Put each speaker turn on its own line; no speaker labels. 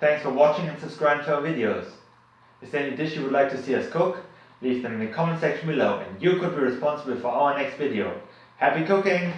Thanks for watching and subscribing to our videos. Is there any dish you would like to see us cook? Leave them in the comment section below and you could be responsible for our next video. Happy cooking!